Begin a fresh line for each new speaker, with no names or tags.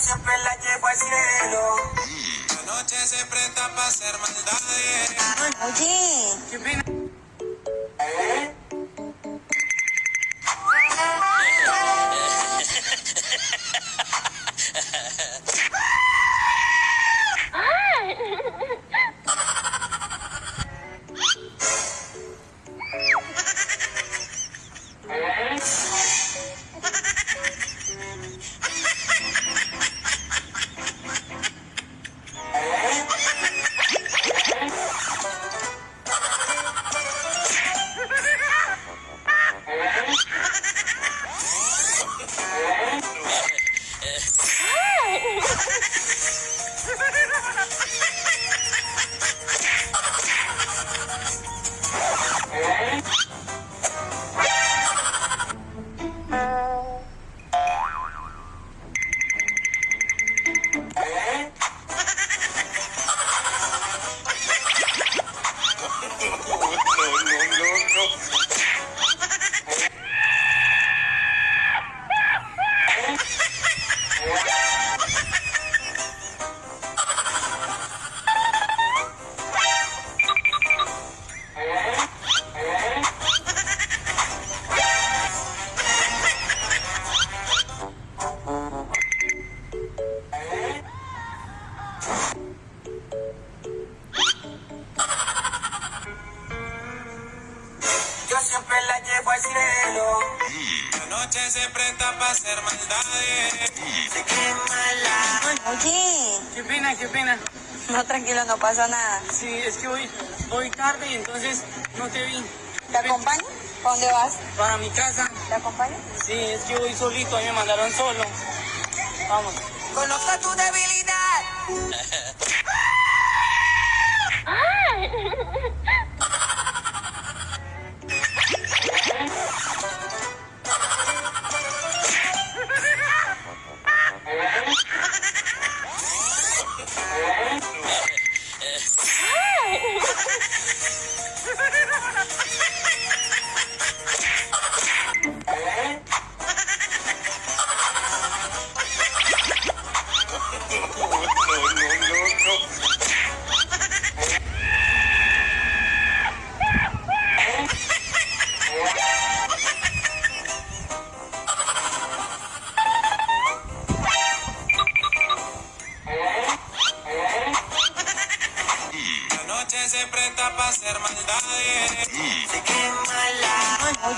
Siempre la llevo al cielo.
La noche se presta para hacer maldades.
Oye,
Qué
siempre la llevo al cielo.
La noche se presta para hacer maldades.
Se quema la.
oye.
Qué pena, qué pena.
No, tranquilo, no pasa nada.
Sí, es que voy, voy tarde y entonces no te vi.
¿Te acompaño? ¿Para dónde vas?
Para mi casa.
¿Te acompaño?
Sí, es que voy solito, a mí me mandaron solo. Vamos.
Conozca tu debilidad.
noche se presta para hacer maldades. Mm. Se quema la.